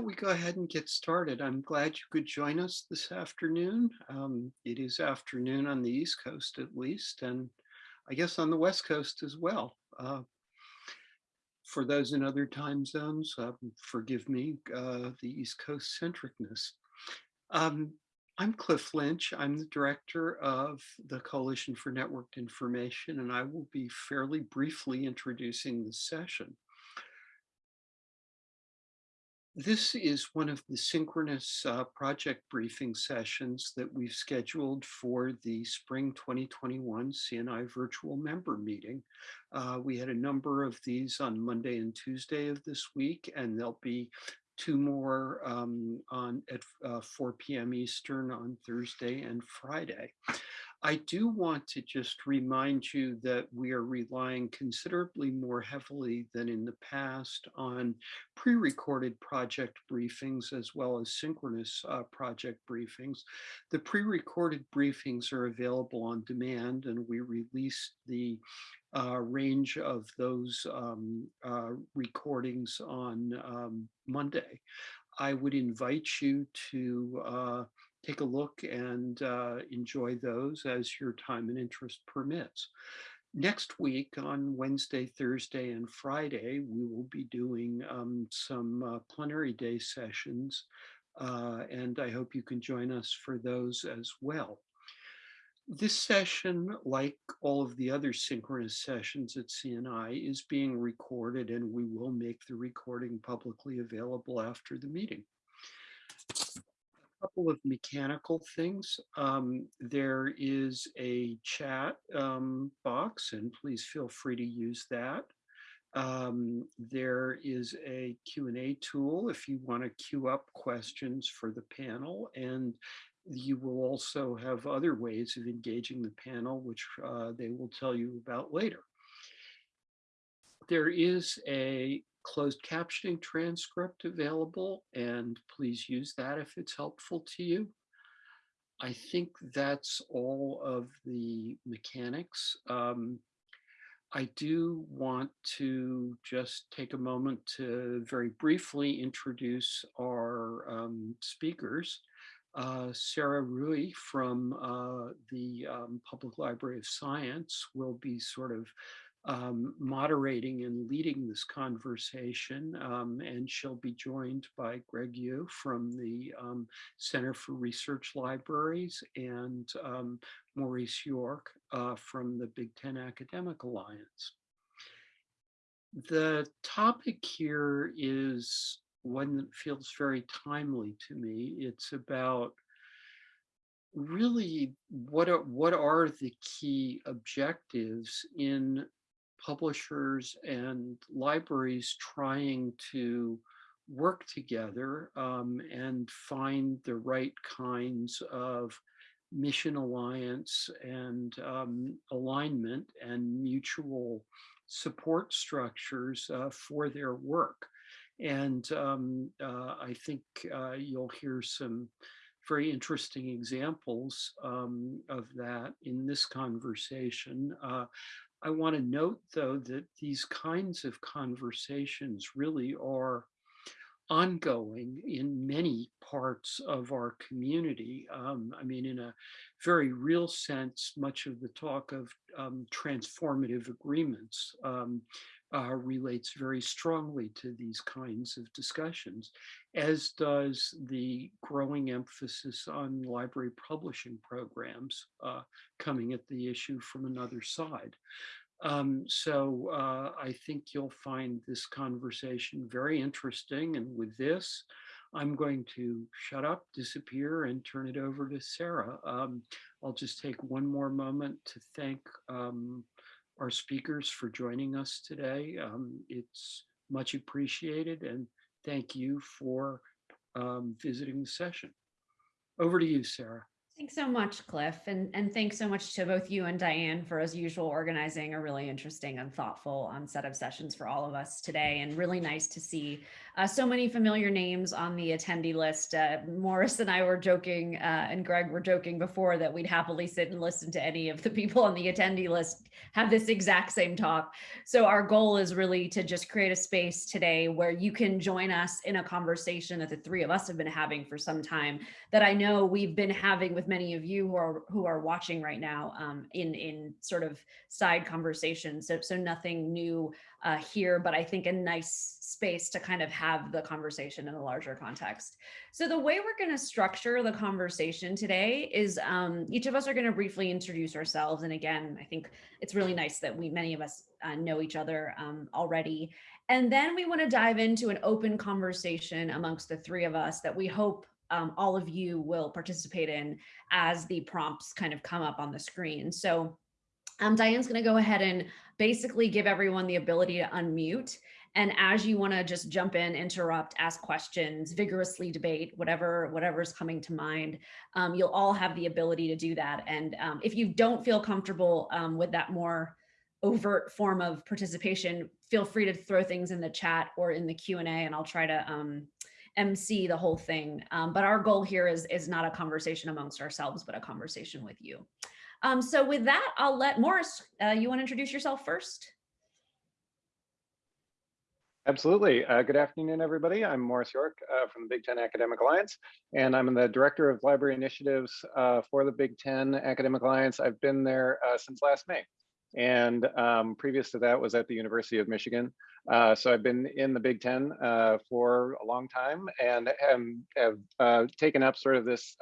don't we go ahead and get started? I'm glad you could join us this afternoon. Um, it is afternoon on the East Coast at least, and I guess on the West Coast as well. Uh, for those in other time zones, um, forgive me, uh, the East Coast centricness. Um, I'm Cliff Lynch. I'm the director of the Coalition for Networked Information, and I will be fairly briefly introducing the session. This is one of the synchronous uh, project briefing sessions that we've scheduled for the spring 2021 CNI virtual member meeting. Uh, we had a number of these on Monday and Tuesday of this week, and there'll be two more um, on at uh, 4 p.m. Eastern on Thursday and Friday. I do want to just remind you that we are relying considerably more heavily than in the past on pre-recorded project briefings as well as synchronous uh, project briefings. The pre-recorded briefings are available on demand and we released the uh, range of those um, uh, recordings on um, Monday. I would invite you to uh, take a look and uh, enjoy those as your time and interest permits. Next week on Wednesday, Thursday, and Friday, we will be doing um, some uh, plenary day sessions, uh, and I hope you can join us for those as well. This session, like all of the other synchronous sessions at CNI, is being recorded and we will make the recording publicly available after the meeting couple of mechanical things. Um, there is a chat um, box and please feel free to use that. Um, there is a Q&A tool if you want to queue up questions for the panel and you will also have other ways of engaging the panel, which uh, they will tell you about later. There is a closed captioning transcript available and please use that if it's helpful to you. I think that's all of the mechanics. Um, I do want to just take a moment to very briefly introduce our um, speakers. Uh, Sarah Rouhi from uh, the um, Public Library of Science will be sort of um, moderating and leading this conversation. Um, and she'll be joined by Greg Eow from the um, Center for Research Libraries and um, Maurice York uh, from the Big Ten Academic Alliance. The topic here is one that feels very timely to me. It's about really what are what are the key objectives in publishers and libraries trying to work together um, and find the right kinds of mission alliance and um, alignment and mutual support structures uh, for their work. And um, uh, I think uh, you'll hear some very interesting examples um, of that in this conversation. I want to note, though, that these kinds of conversations really are ongoing in many parts of our community. Um, I mean, in a very real sense, much of the talk of um, transformative agreements um, uh, relates very strongly to these kinds of discussions, as does the growing emphasis on library publishing programs uh, coming at the issue from another side. Um, so uh, I think you'll find this conversation very interesting. And with this, I'm going to shut up, disappear, and turn it over to Sarah. Um, I'll just take one more moment to thank um, our speakers for joining us today. Um, it's much appreciated and thank you for um, visiting the session. Over to you, Sarah. Thanks so much, Cliff. And, and thanks so much to both you and Diane for, as usual, organizing a really interesting and thoughtful um, set of sessions for all of us today. And really nice to see uh, so many familiar names on the attendee list. Uh, Maurice and I were joking, uh, and Greg were joking before that we'd happily sit and listen to any of the people on the attendee list have this exact same talk. So our goal is really to just create a space today where you can join us in a conversation that the three of us have been having for some time that I know we've been having with many of you who are who are watching right now um, in in sort of side conversations. So, so nothing new uh, here, but I think a nice space to kind of have the conversation in a larger context. So the way we're going to structure the conversation today is um, each of us are going to briefly introduce ourselves. And again, I think it's really nice that we many of us uh, know each other um, already. And then we want to dive into an open conversation amongst the three of us that we hope um, all of you will participate in as the prompts kind of come up on the screen. So um, Diane's going to go ahead and basically give everyone the ability to unmute. And as you want to just jump in, interrupt, ask questions, vigorously debate, whatever whatever's coming to mind, um, you'll all have the ability to do that. And um, if you don't feel comfortable um, with that more overt form of participation, feel free to throw things in the chat or in the Q&A and I'll try to um, MC the whole thing. Um, but our goal here is, is not a conversation amongst ourselves, but a conversation with you. Um, so with that, I'll let Maurice, uh, you want to introduce yourself first? Absolutely. Uh, good afternoon, everybody. I'm Maurice York uh, from the Big Ten Academic Alliance, and I'm the Director of Library Initiatives uh, for the Big Ten Academic Alliance. I've been there uh, since last May. And um, previous to that was at the University of Michigan. Uh, so I've been in the Big Ten uh, for a long time and have, have taken up sort of this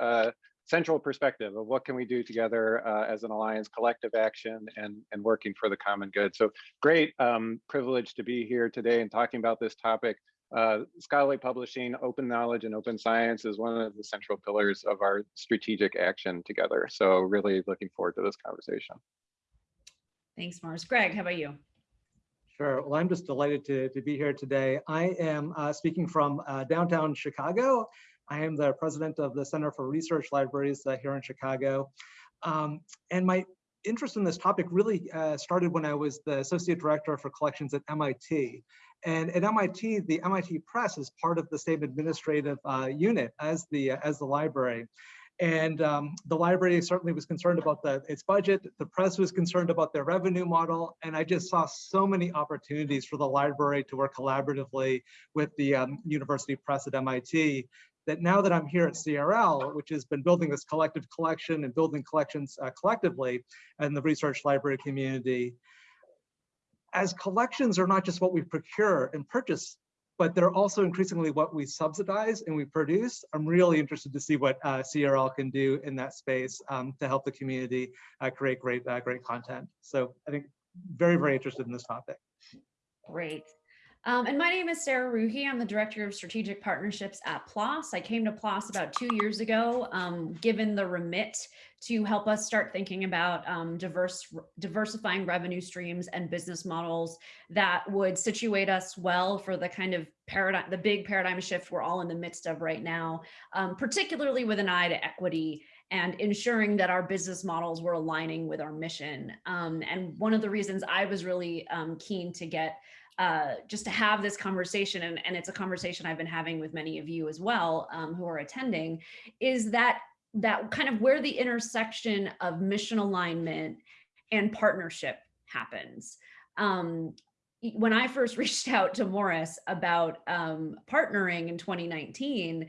central perspective of what can we do together uh, as an alliance, collective action, and, and working for the common good. So great um, privilege to be here today and talking about this topic. Uh, scholarly publishing, open knowledge, and open science is one of the central pillars of our strategic action together. So really looking forward to this conversation. Thanks, Maurice. Greg, how about you? Sure. Well, I'm just delighted to, to be here today. I am uh, speaking from uh, downtown Chicago I am the president of the Center for Research Libraries uh, here in Chicago. Um, and my interest in this topic really uh, started when I was the associate director for collections at MIT. And at MIT, the MIT Press is part of the same administrative uh, unit as the as the library. And um, the library certainly was concerned about the, its budget. The press was concerned about their revenue model. And I just saw so many opportunities for the library to work collaboratively with the um, university press at MIT that now that I'm here at CRL, which has been building this collective collection and building collections uh, collectively in the research library community, as collections are not just what we procure and purchase, but they're also increasingly what we subsidize and we produce. I'm really interested to see what uh, CRL can do in that space um, to help the community uh, create great, uh, great content. So I think very, very interested in this topic. Great. Um, and my name is Sarah Rouhi. I'm the Director of Strategic Partnerships at PLOS. I came to PLOS about two years ago, um, given the remit to help us start thinking about um, diverse, diversifying revenue streams and business models that would situate us well for the kind of paradigm, the big paradigm shift we're all in the midst of right now, um, particularly with an eye to equity and ensuring that our business models were aligning with our mission. Um, and one of the reasons I was really um, keen to get uh, just to have this conversation, and, and it's a conversation I've been having with many of you as well um, who are attending, is that that kind of where the intersection of mission alignment and partnership happens. Um, when I first reached out to Maurice about um, partnering in 2019,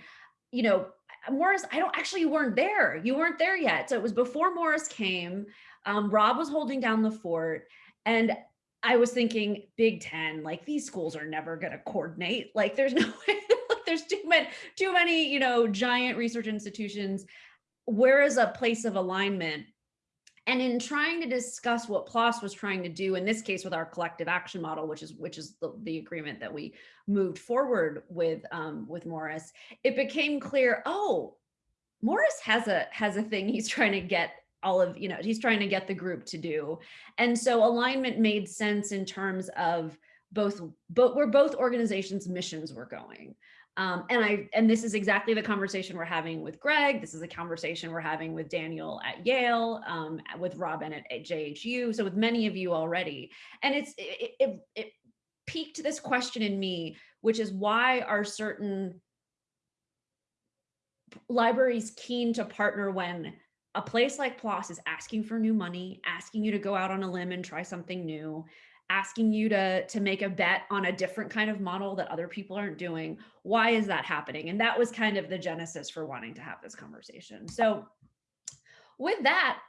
you know, Maurice, I don't actually you weren't there. You weren't there yet. So it was before Maurice came. Um, Rob was holding down the fort. And I was thinking Big Ten, like these schools are never going to coordinate. Like there's no way, there's too many, too many, you know, giant research institutions. Where is a place of alignment? And in trying to discuss what PLOS was trying to do, in this case with our collective action model, which is which is the, the agreement that we moved forward with um, with Maurice, it became clear, oh, Maurice has a has a thing he's trying to get all of, you know, he's trying to get the group to do. And so alignment made sense in terms of both, but where both organizations' missions were going. Um, and I and this is exactly the conversation we're having with Greg. This is a conversation we're having with Daniel at Yale, um, with Robin at, at JHU. So with many of you already, and it's it, it, it piqued this question in me, which is why are certain libraries keen to partner when a place like PLOS is asking for new money, asking you to go out on a limb and try something new, asking you to, to make a bet on a different kind of model that other people aren't doing. Why is that happening? And that was kind of the genesis for wanting to have this conversation. So with that,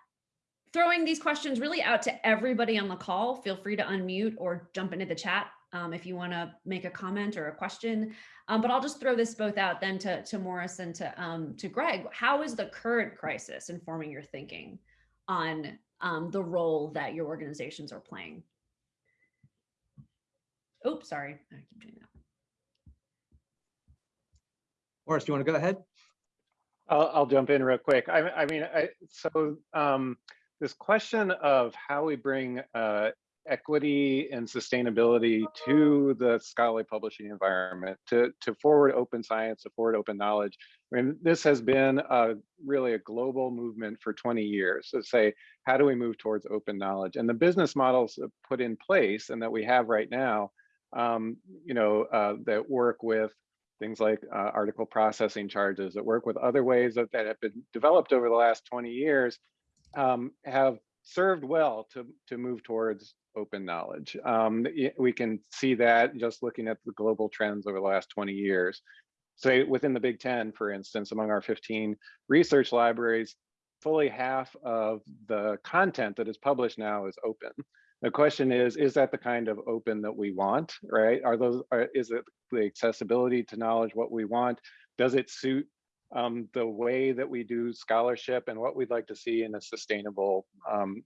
throwing these questions really out to everybody on the call, feel free to unmute or jump into the chat um, if you want to make a comment or a question. Um, but I'll just throw this both out then to, to Maurice and to, um, to Greg. How is the current crisis informing your thinking on um, the role that your organizations are playing? Oops, sorry, I keep doing that. Maurice, do you want to go ahead? I'll, I'll jump in real quick. I, I mean, I, so um, this question of how we bring uh, equity and sustainability to the scholarly publishing environment, to, to forward open science, to forward open knowledge. I mean, this has been a, really a global movement for 20 years to say, how do we move towards open knowledge? And the business models put in place and that we have right now, um, you know, uh, that work with things like uh, article processing charges that work with other ways that, that have been developed over the last 20 years um, have served well to, to move towards open knowledge. Um, we can see that just looking at the global trends over the last 20 years. Say within the Big Ten, for instance, among our 15 research libraries, fully half of the content that is published now is open. The question is, is that the kind of open that we want, right? Are those, are, is it the accessibility to knowledge what we want? Does it suit um, the way that we do scholarship and what we'd like to see in a sustainable um,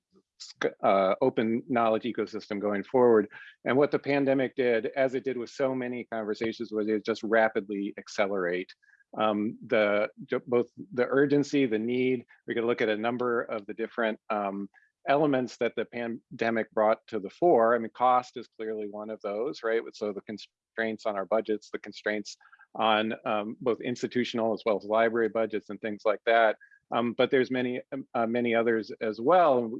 uh, open knowledge ecosystem going forward. And what the pandemic did, as it did with so many conversations, was it just rapidly accelerate um, the both the urgency, the need. We could look at a number of the different um, elements that the pandemic brought to the fore. I mean, cost is clearly one of those, right? So the constraints on our budgets, the constraints on um, both institutional as well as library budgets and things like that. Um, but there's many, um, uh, many others as well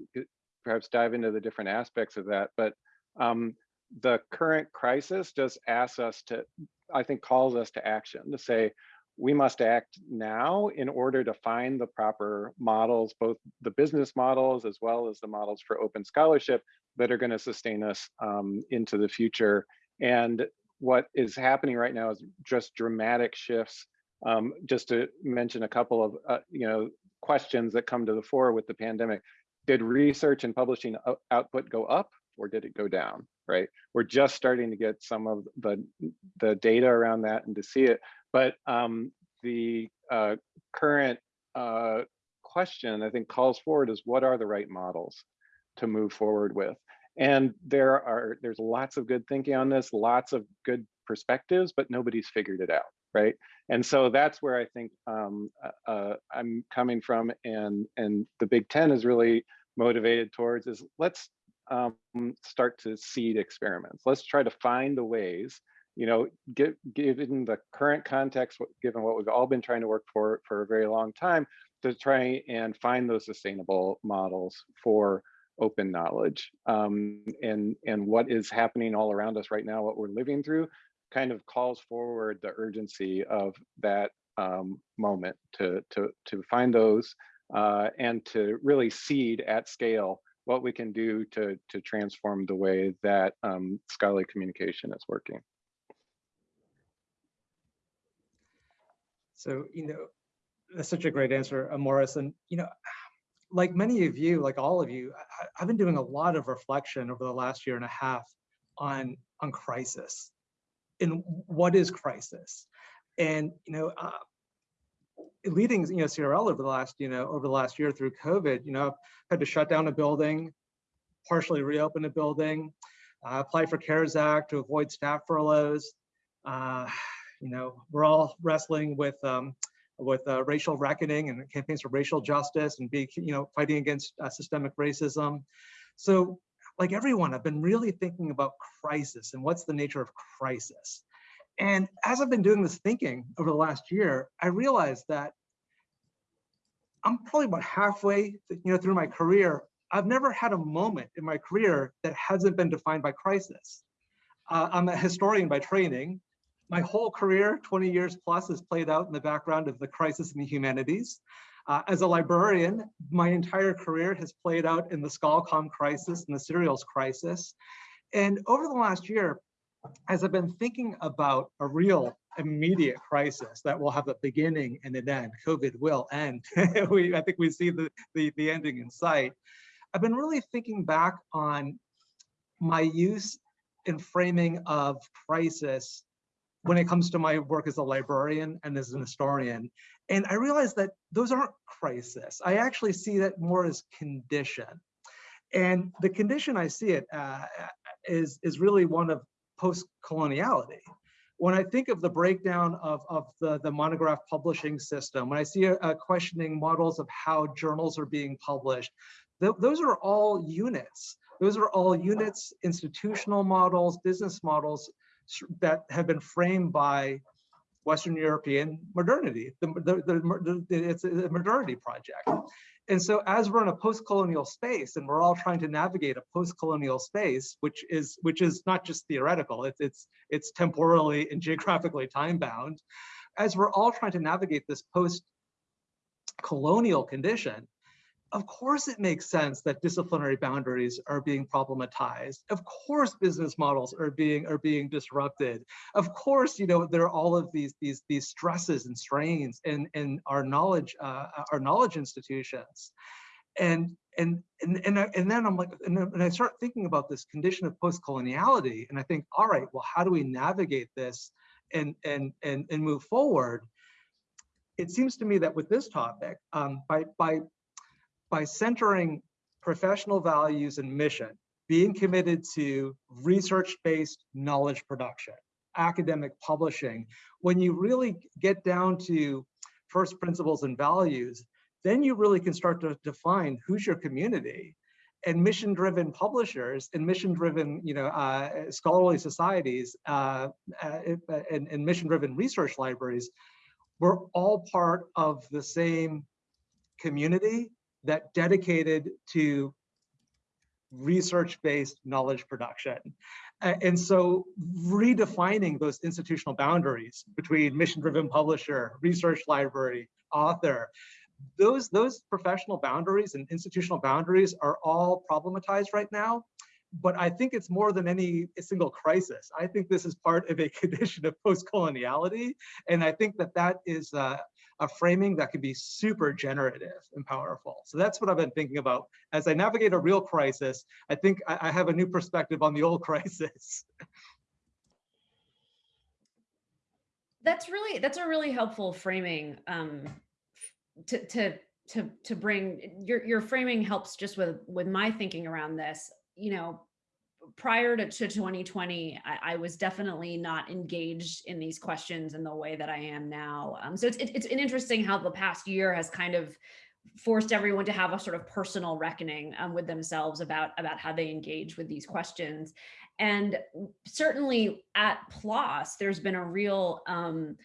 perhaps dive into the different aspects of that. But um, the current crisis just asks us to, I think calls us to action to say, we must act now in order to find the proper models, both the business models as well as the models for open scholarship that are going to sustain us um, into the future. And what is happening right now is just dramatic shifts. Um, just to mention a couple of uh, you know questions that come to the fore with the pandemic did research and publishing output go up or did it go down, right? We're just starting to get some of the, the data around that and to see it. But um, the uh, current uh, question, I think, calls forward is what are the right models to move forward with? And there are, there's lots of good thinking on this, lots of good perspectives, but nobody's figured it out, right? And so that's where I think um, uh, uh, I'm coming from, and and the Big Ten is really motivated towards is let's um, start to seed experiments. Let's try to find the ways, you know, get, given the current context, given what we've all been trying to work for for a very long time, to try and find those sustainable models for open knowledge um, and and what is happening all around us right now, what we're living through, kind of calls forward the urgency of that um, moment to, to, to find those uh, and to really seed at scale what we can do to, to transform the way that um, scholarly communication is working. So, you know, that's such a great answer, Maurice. And, you know, like many of you, like all of you, I, have been doing a lot of reflection over the last year and a half on, on crisis in what is crisis. And, you know, uh, leading, you know, CRL over the last, you know, over the last year through COVID, you know, I've had to shut down a building, partially reopen a building, uh, apply for CARES Act to avoid staff furloughs. Uh, you know, we're all wrestling with um, with uh, racial reckoning and campaigns for racial justice and be, you know, fighting against uh, systemic racism. So like everyone, I've been really thinking about crisis and what's the nature of crisis. And as I've been doing this thinking over the last year, I realized that I'm probably about halfway, you know, through my career. I've never had a moment in my career that hasn't been defined by crisis. Uh, I'm a historian by training. My whole career, 20 years plus, is played out in the background of the crisis in the humanities. Uh, as a librarian, my entire career has played out in the ScholComm crisis and the serials crisis. And over the last year, as I've been thinking about a real immediate crisis that will have a beginning and an end, COVID will end. we, I think we see the, the, the ending in sight. I've been really thinking back on my use and framing of crisis when it comes to my work as a librarian and as an historian. And I realized that those aren't crisis. I actually see that more as condition. And the condition I see it uh, is, is really one of post-coloniality. When I think of the breakdown of, of the, the monograph publishing system, when I see a, a questioning models of how journals are being published, th those are all units. Those are all units, institutional models, business models that have been framed by Western European modernity. The, the, the, it's a modernity project. And so as we're in a post-colonial space and we're all trying to navigate a post-colonial space, which is which is not just theoretical, it's it's it's temporally and geographically time-bound, as we're all trying to navigate this post-colonial condition, of course it makes sense that disciplinary boundaries are being problematized. Of course business models are being are being disrupted. Of course, you know, there are all of these these these stresses and strains in, in our knowledge uh, our knowledge institutions. And and and and, and then I'm like, and, and I start thinking about this condition of post-coloniality, and I think, all right, well, how do we navigate this and and and and move forward? It seems to me that with this topic, um, by by by centering professional values and mission, being committed to research-based knowledge production, academic publishing, when you really get down to first principles and values, then you really can start to define who's your community. And mission-driven publishers and mission-driven, you know, uh, scholarly societies uh, uh, and, and mission-driven research libraries, we're all part of the same community that dedicated to research-based knowledge production. And so redefining those institutional boundaries between mission-driven publisher, research library, author, those, those professional boundaries and institutional boundaries are all problematized right now. But I think it's more than any single crisis. I think this is part of a condition of post-coloniality. And I think that that is uh, a framing that can be super generative and powerful. So that's what I've been thinking about. As I navigate a real crisis, I think I, I have a new perspective on the old crisis. That's really, that's a really helpful framing um, to, to, to, to bring, your, your framing helps just with, with my thinking around this, you know, prior to, to 2020, I, I, was definitely not engaged in these questions in the way that I am now. Um, so it's, it, it's interesting how the past year has kind of forced everyone to have a sort of personal reckoning um, with themselves about, about how they engage with these questions. And certainly at PLOS, there's been a real um,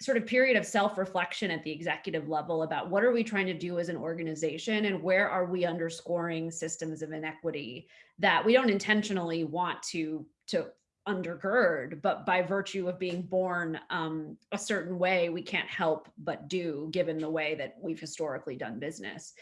sort of period of self-reflection at the executive level about what are we trying to do as an organization and where are we underscoring systems of inequity that we don't intentionally want to to undergird but by virtue of being born um, a certain way we can't help but do given the way that we've historically done business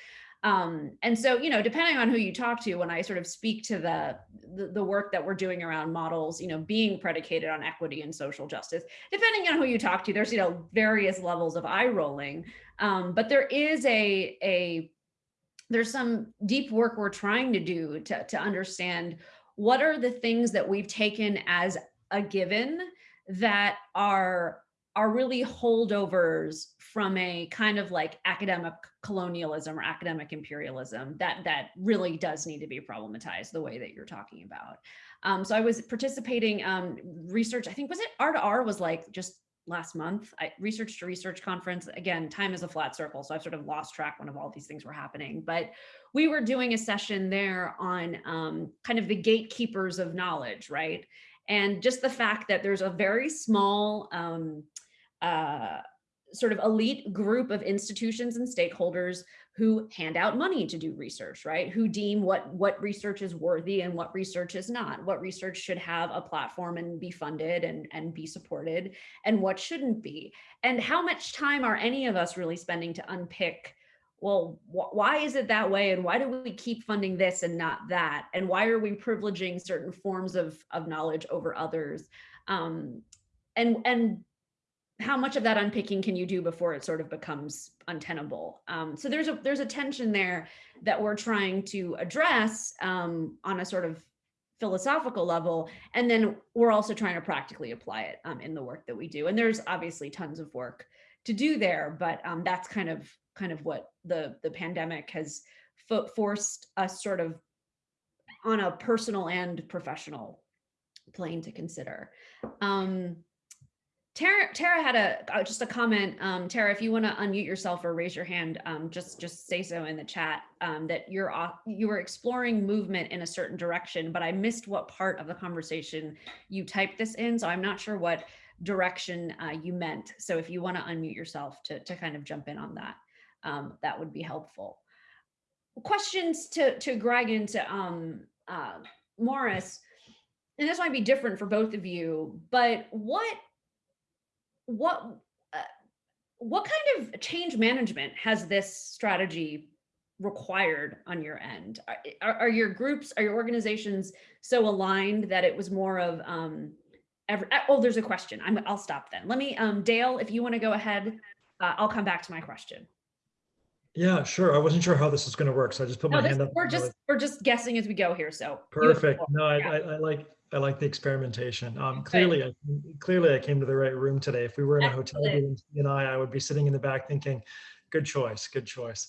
um, and so, you know, depending on who you talk to, when I sort of speak to the, the, the work that we're doing around models, you know, being predicated on equity and social justice, depending on who you talk to, there's, you know, various levels of eye rolling. Um, but there is a, a, there's some deep work we're trying to do to, to understand what are the things that we've taken as a given that are are really holdovers from a kind of like academic colonialism or academic imperialism that that really does need to be problematized the way that you're talking about. Um, so I was participating um, research, I think was it R2R was like just last month, I, research to research conference. Again, time is a flat circle. So I've sort of lost track when of all these things were happening, but we were doing a session there on um, kind of the gatekeepers of knowledge, right? And just the fact that there's a very small um, uh, sort of elite group of institutions and stakeholders who hand out money to do research, right? Who deem what what research is worthy and what research is not, what research should have a platform and be funded and, and be supported and what shouldn't be. And how much time are any of us really spending to unpick well, wh why is it that way? And why do we keep funding this and not that? And why are we privileging certain forms of, of knowledge over others? Um, and, and how much of that unpicking can you do before it sort of becomes untenable? Um, so there's a, there's a tension there that we're trying to address um, on a sort of philosophical level. And then we're also trying to practically apply it um, in the work that we do. And there's obviously tons of work to do there, but um, that's kind of kind of what the the pandemic has fo forced us sort of on a personal and professional plane to consider. Um, Tara, Tara had a uh, just a comment. Um, Tara, if you want to unmute yourself or raise your hand, um, just just say so in the chat. Um, that you're off, you were exploring movement in a certain direction, but I missed what part of the conversation you typed this in, so I'm not sure what direction uh, you meant. So if you want to unmute yourself to to kind of jump in on that, um, that would be helpful. Questions to to Greg and to um, uh, Morris, and this might be different for both of you, but what what uh, what kind of change management has this strategy required on your end? Are, are, are your groups, are your organizations so aligned that it was more of, um, every, oh, there's a question. I'm, I'll stop then. Let me, um, Dale, if you want to go ahead, uh, I'll come back to my question. Yeah, sure. I wasn't sure how this was going to work, so I just put No, my this, hand up. we're just, we're just guessing as we go here. So. you have the Perfect. No, I, Yeah. I, I like, I like the experimentation. Um, clearly, I, clearly I came to the right room today. If we were in a hotel room, and I, I would be sitting in the back thinking, good choice, good choice.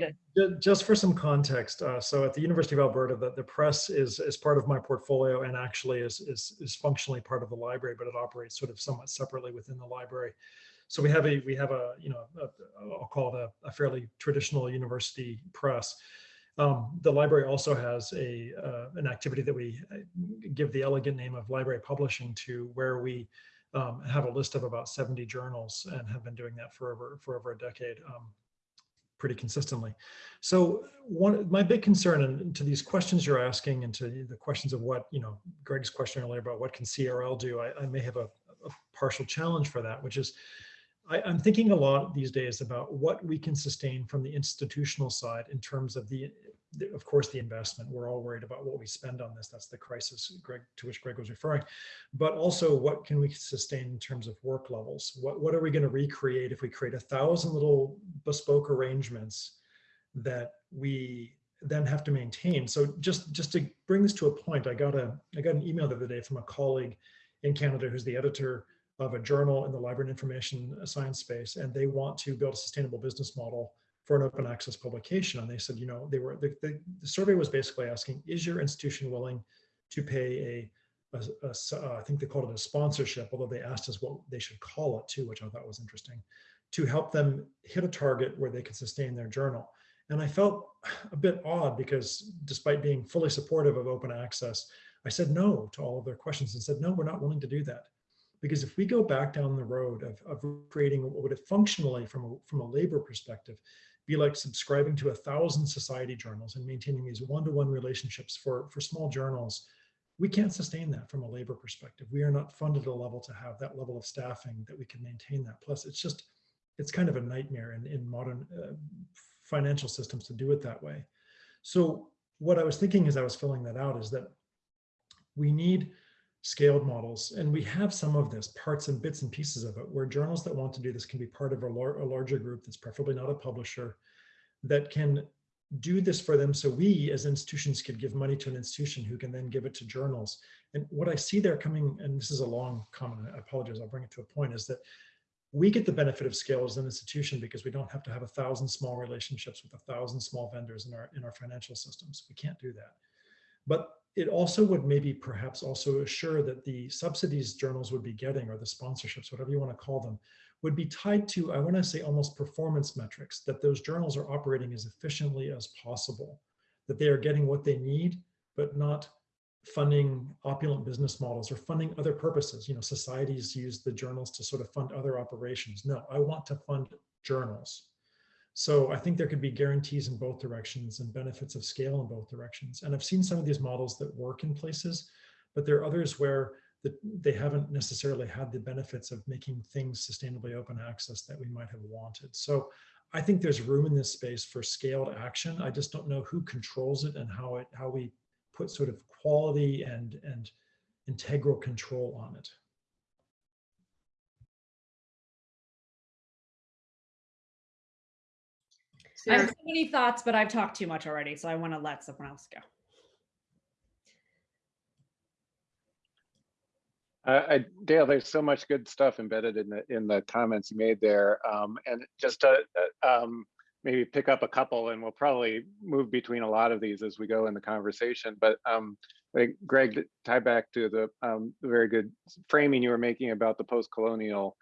Good. Ju- Just for some context, uh, so at the University of Alberta, the, the press is, is part of my portfolio and actually is, is, is functionally part of the library, but it operates sort of somewhat separately within the library. So we have a, we have a, you know, a, I'll call it a, a fairly traditional university press. Um, the library also has a, uh, an activity that we uh, give the elegant name of library publishing to where we um, have a list of about 70 journals and have been doing that for over, for over a decade. Um, pretty consistently. So one, my big concern and to these questions you're asking and to the questions of what, you know, Greg's question earlier about what can CRL do, I, I may have a, a partial challenge for that, which is I, I'm thinking a lot these days about what we can sustain from the institutional side in terms of the, the- of course, the investment. We're all worried about what we spend on this. That's the crisis Greg, to which Greg was referring. But also what can we sustain in terms of work levels? What, what are we going to recreate if we create a thousand little bespoke arrangements that we then have to maintain? So just, just to bring this to a point, I got a, I got an email the other day from a colleague in Canada who's the editor of a journal in the library and information science space, and they want to build a sustainable business model for an open access publication. And they said, you know, they were the, the, the survey was basically asking, is your institution willing to pay a, uh, I think they called it a sponsorship, although they asked us what they should call it too, which I thought was interesting, to help them hit a target where they could sustain their journal. And I felt a bit odd because despite being fully supportive of open access, I said no to all of their questions and said, no, we're not willing to do that. Because if we go back down the road of, of creating what would it functionally from a, from a labor perspective, be like subscribing to a thousand society journals and maintaining these one-to-one relationships for, for small journals, we can't sustain that from a labor perspective. We are not funded at a level to have that level of staffing that we can maintain that. Plus, it's just, it's kind of a nightmare in, in modern uh, financial systems to do it that way. So what I was thinking as I was filling that out is that we need scaled models, and we have some of this, parts and bits and pieces of it, where journals that want to do this can be part of a, lar a larger group that's preferably not a publisher, that can do this for them so we as institutions could give money to an institution who can then give it to journals. And what I see there coming, and this is a long comment, I apologize, I'll bring it to a point, is that we get the benefit of scale as an institution because we don't have to have a thousand small relationships with a thousand small vendors in our in our financial systems. We can't do that. But it also would maybe perhaps also assure that the subsidies journals would be getting or the sponsorships, whatever you want to call them, would be tied to, I want to say almost performance metrics, that those journals are operating as efficiently as possible, that they are getting what they need, but not funding opulent business models or funding other purposes. You know, societies use the journals to sort of fund other operations. No, I want to fund journals. So I think there could be guarantees in both directions and benefits of scale in both directions. And I've seen some of these models that work in places, but there are others where the, they haven't necessarily had the benefits of making things sustainably open access that we might have wanted. So I think there's room in this space for scaled action. I just don't know who controls it and how it how we put sort of quality and and integral control on it. I have so many thoughts, but I've talked too much already, so I want to let someone else go. Uh, I, Dale, there's so much good stuff embedded in the in the comments you made there, um, and just to uh, um, maybe pick up a couple, and we'll probably move between a lot of these as we go in the conversation. But um, like Greg, to tie back to the, um, the very good framing you were making about the post-colonial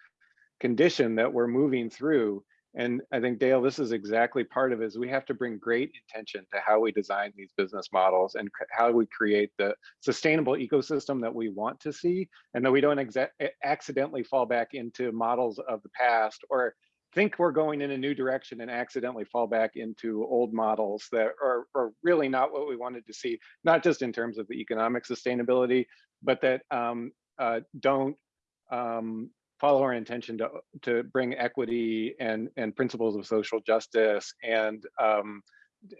condition that we're moving through. And I think Dale, this is exactly part of it is we have to bring great intention to how we design these business models and how we create the sustainable ecosystem that we want to see and that we don't accidentally fall back into models of the past or think we're going in a new direction and accidentally fall back into old models that are, are really not what we wanted to see, not just in terms of the economic sustainability, but that um, uh, don't um, follow our intention to to bring equity and and principles of social justice and um,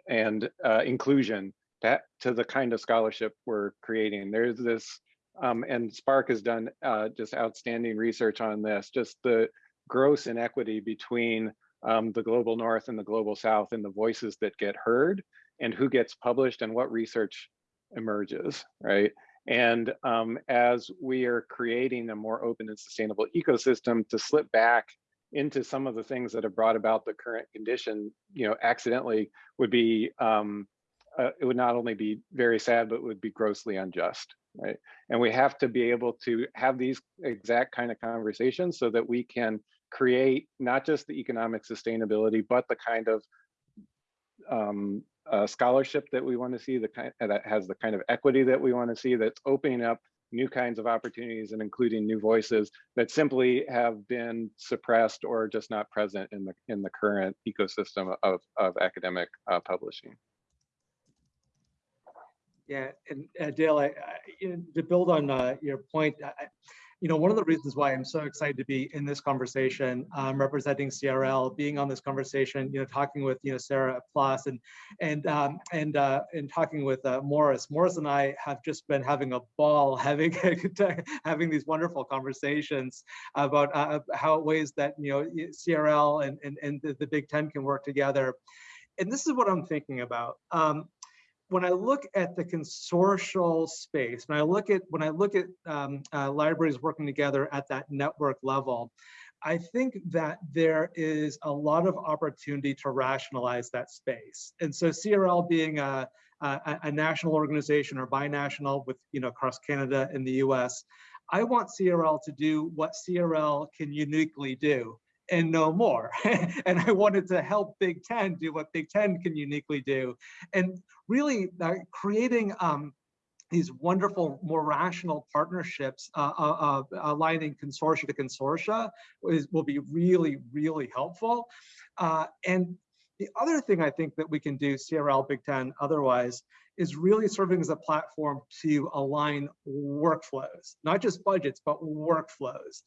and uh, inclusion to, to the kind of scholarship we're creating. There's this, um, and SPARC has done uh, just outstanding research on this, just the gross inequity between um, the global north and the global south and the voices that get heard and who gets published and what research emerges, right? And um, as we are creating a more open and sustainable ecosystem to slip back into some of the things that have brought about the current condition, you know, accidentally would be, um, uh, it would not only be very sad, but would be grossly unjust, right? And we have to be able to have these exact kind of conversations so that we can create not just the economic sustainability, but the kind of um, uh, scholarship that we want to see, the kind that has the kind of equity that we want to see, that's opening up new kinds of opportunities and including new voices that simply have been suppressed or just not present in the in the current ecosystem of, of academic uh, publishing. Yeah, and uh, Dale, I, I, to build on uh, your point, I, you know, one of the reasons why I'm so excited to be in this conversation, um, representing CRL, being on this conversation, you know, talking with, you know, Sarah PLOS and and um, and uh, and talking with uh, Maurice. Maurice and I have just been having a ball, having having these wonderful conversations about uh, how ways that you know CRL and and, and the, the Big Ten can work together. And this is what I'm thinking about. Um, when I look at the consortial space, when I look at when I look at um, uh, libraries working together at that network level, I think that there is a lot of opportunity to rationalize that space. And so CRL being a, a, a national organization or binational with you know across Canada and the US, I want CRL to do what CRL can uniquely do and no more. and I wanted to help Big Ten do what Big Ten can uniquely do. And really uh, creating um, these wonderful, more rational partnerships, uh, uh, uh aligning consortia to consortia is, will be really, really helpful. Uh, and the other thing I think that we can do, CRL, Big Ten, otherwise, is really serving as a platform to align workflows, not just budgets, but workflows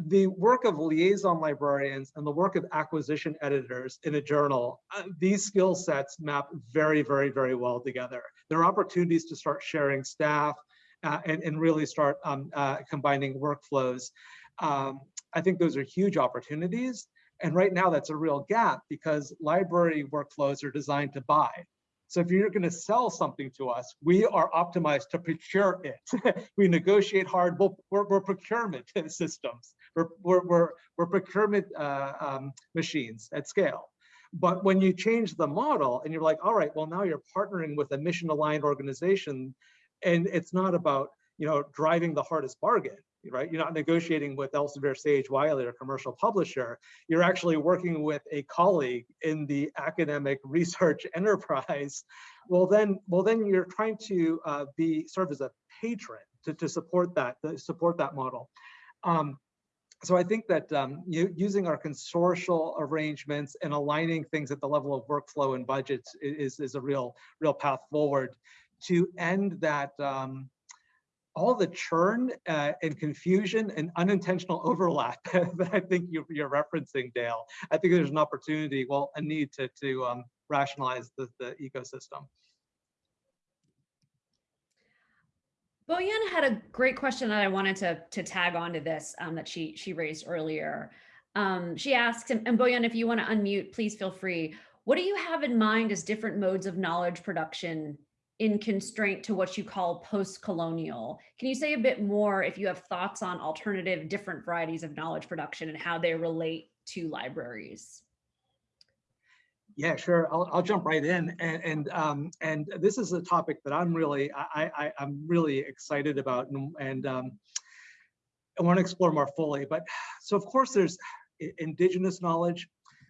the work of liaison librarians and the work of acquisition editors in a journal, uh, these skill sets map very, very, very well together. There are opportunities to start sharing staff uh, and, and really start um, uh, combining workflows. Um, I think those are huge opportunities. And right now that's a real gap because library workflows are designed to buy. So if you're going to sell something to us, we are optimized to procure it. we negotiate hard. We're, we're, we're procurement systems. We're, we're, we're, we're procurement uh, um, machines at scale. But when you change the model and you're like, all right, well, now you're partnering with a mission aligned organization and it's not about, you know, driving the hardest bargain. right? You're not negotiating with Elsevier, Sage, Wiley, or commercial publisher. You're actually working with a colleague in the academic research enterprise. Well, then, well, then you're trying to uh, be serve as a patron to, to support that, to support that model. Um, so I think that um, using our consortial arrangements and aligning things at the level of workflow and budgets is, is a real, real path forward to end that um, all the churn uh, and confusion and unintentional overlap that I think you, you're referencing, Dale. I think there's an opportunity, well, a need to, to um, rationalize the, the ecosystem. Boyan had a great question that I wanted to to tag onto this um, that she she raised earlier. Um, she asks, and, and Boyan, if you want to unmute, please feel free. What do you have in mind as different modes of knowledge production in constraint to what you call post-colonial? Can you say a bit more if you have thoughts on alternative different varieties of knowledge production and how they relate to libraries? Yeah, sure. I'll, I'll jump right in, and and um, and this is a topic that I'm really I, I I'm really excited about, and, and um, I want to explore more fully. But so of course there's indigenous knowledge,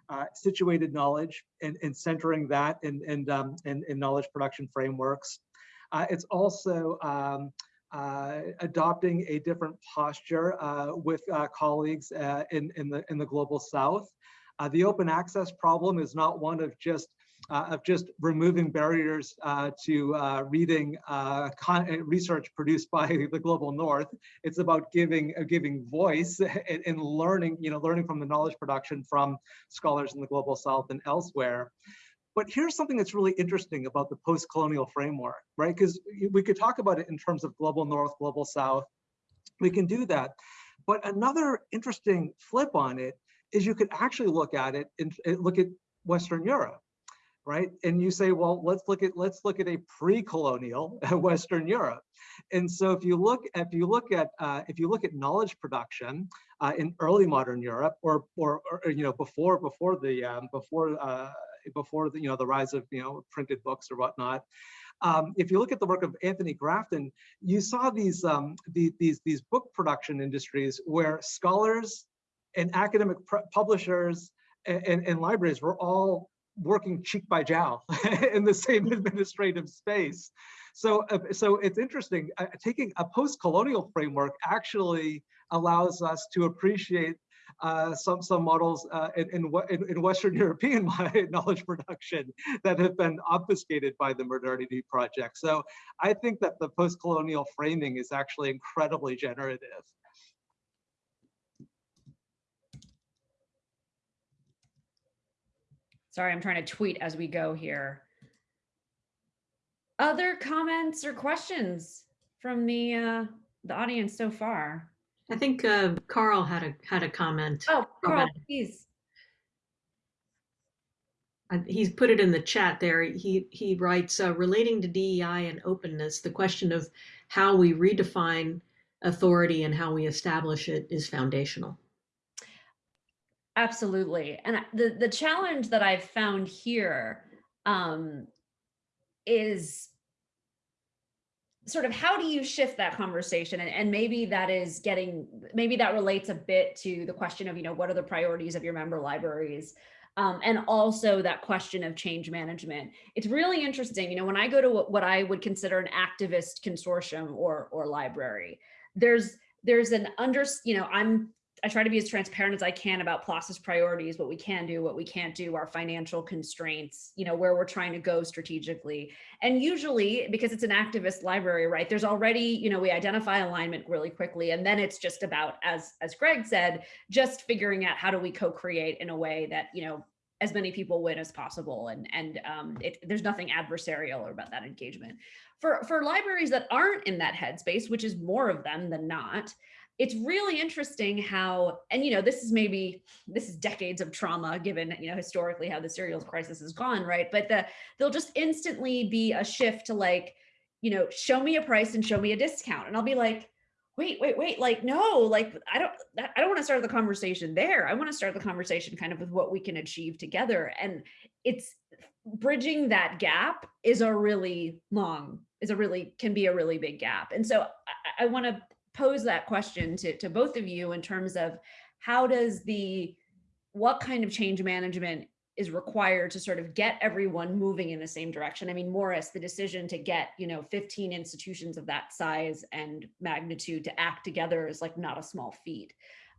uh, situated knowledge, and, and centering that in and um, in, in knowledge production frameworks. Uh, it's also um, uh, adopting a different posture uh, with uh, colleagues uh, in in the in the global South. Uh, the open access problem is not one of just uh, of just removing barriers uh, to uh, reading uh, research produced by the global north. It's about giving uh, giving voice and, and, learning, you know, learning from the knowledge production from scholars in the global south and elsewhere. But here's something that's really interesting about the post-colonial framework, right? Because we could talk about it in terms of global north, global south. We can do that. But another interesting flip on it is you could actually look at it and look at Western Europe, right? And you say, well, let's look at let's look at a pre-colonial Western Europe. And so if you look if you look at uh, if you look at knowledge production uh, in early modern Europe, or, or, or you know before before the um, before uh, before the you know the rise of you know printed books or whatnot. Um, if you look at the work of Anthony Grafton, you saw these, um, the, these, these book production industries where scholars and academic publishers and, and, and, libraries were all working cheek by jowl in the same administrative space. So, uh, so it's interesting. Uh, taking a post-colonial framework actually allows us to appreciate uh, some some models uh, in, in, in Western European knowledge production that have been obfuscated by the modernity project. So I think that the post-colonial framing is actually incredibly generative. Sorry, I'm trying to tweet as we go here. Other comments or questions from the uh, the audience so far? I think uh, Carl had a had a comment. Oh, Carl, please. He's put it in the chat there. He he writes uh, relating to DEI and openness. The question of how we redefine authority and how we establish it is foundational. Absolutely. And the, the challenge that I've found here um, is sort of how do you shift that conversation and, and maybe that is getting maybe that relates a bit to the question of you know what are the priorities of your member libraries um, and also that question of change management it's really interesting you know when i go to what i would consider an activist consortium or or library there's there's an under you know i'm I try to be as transparent as I can about PLOS's priorities, what we can do, what we can't do, our financial constraints, you know, where we're trying to go strategically. And usually because it's an activist library, right, there's already, you know, we identify alignment really quickly. And then it's just about, as, as Greg said, just figuring out how do we co-create in a way that, you know, as many people win as possible. And, and um, it, there's nothing adversarial about that engagement. For, for libraries that aren't in that headspace, which is more of them than not, it's really interesting how, and you know, this is maybe, this is decades of trauma given, you know, historically how the serials crisis has gone, right? But the, there'll just instantly be a shift to like, you know, show me a price and show me a discount. And I'll be like, wait, wait, wait, like, no, like, I don't, I don't want to start the conversation there. I want to start the conversation kind of with what we can achieve together. And it's bridging that gap is a really long, is a really, can be a really big gap. And so I, I want to pose that question to, to both of you in terms of how does the, what kind of change management is required to sort of get everyone moving in the same direction. I mean, Maurice, the decision to get, you know, 15 institutions of that size and magnitude to act together is like not a small feat.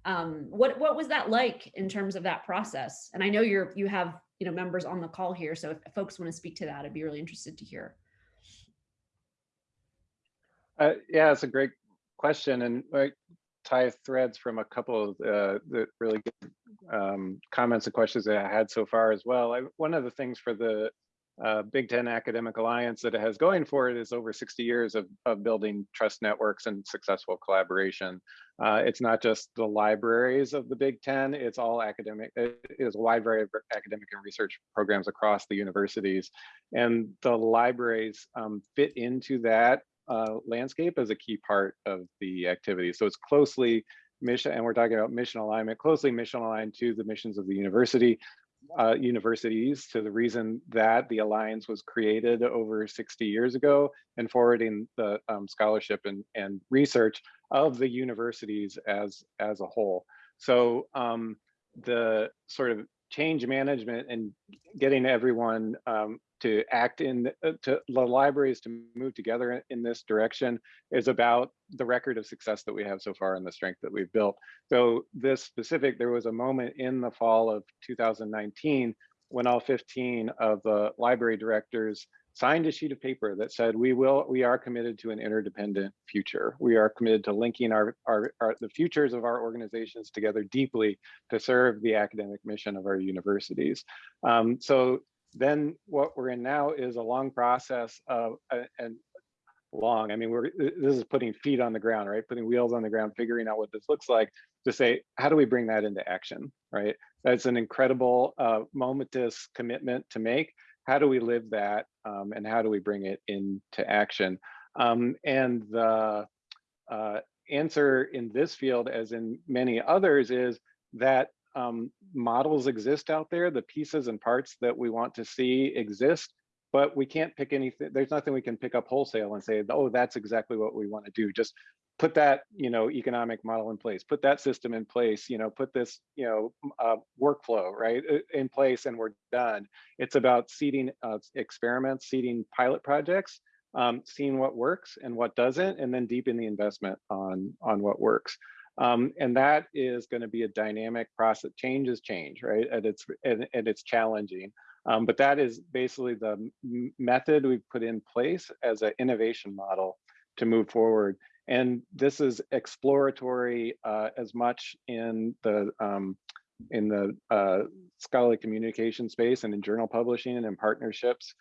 Um, what what was that like in terms of that process? And I know you're you have you know members on the call here, so if folks want to speak to that, I'd be really interested to hear. Uh, yeah, it's a great question, and like tie threads from a couple of uh, the really good um, comments and questions that I had so far as well. I, one of the things for the uh, Big Ten Academic Alliance that it has going for it is over 60 years of, of building trust networks and successful collaboration. Uh, it's not just the libraries of the Big Ten, it's all academic, it is a wide variety of academic and research programs across the universities. And the libraries um, fit into that uh, landscape as a key part of the activity. So it's closely mission, and we're talking about mission alignment, closely mission aligned to the missions of the university, uh, universities to the reason that the alliance was created over 60 years ago and forwarding the um, scholarship and, and research of the universities as, as a whole. So um, the sort of change management and getting everyone um, to act in uh, to the libraries to move together in this direction is about the record of success that we have so far and the strength that we've built. So this specific, there was a moment in the fall of 2019 when all 15 of the library directors signed a sheet of paper that said we will we are committed to an interdependent future we are committed to linking our, our, our, the futures of our organizations together deeply to serve the academic mission of our universities um, so then what we're in now is a long process of uh, and long i mean we're this is putting feet on the ground right? Putting wheels on the ground figuring out what this looks like to say how do we bring that into action right? That's an incredible uh, momentous commitment to make. How do we live that um, and how do we bring it into action? Um, and the uh, answer in this field as in many others is that um, models exist out there, the pieces and parts that we want to see exist, but we can't pick anything, there's nothing we can pick up wholesale and say, oh, that's exactly what we want to do. Just put that, you know, economic model in place, put that system in place, you know, put this, you know, uh, workflow, right, in place and we're done. It's about seeding uh, experiments, seeding pilot projects, um, seeing what works and what doesn't, and then deepen the investment on, on what works. Um, and that is going to be a dynamic process. Change is change, right? And it's and, and it's challenging. Um, but that is basically the method we've put in place as an innovation model to move forward. And this is exploratory uh, as much in the um, in the uh, scholarly communication space and in journal publishing and in partnerships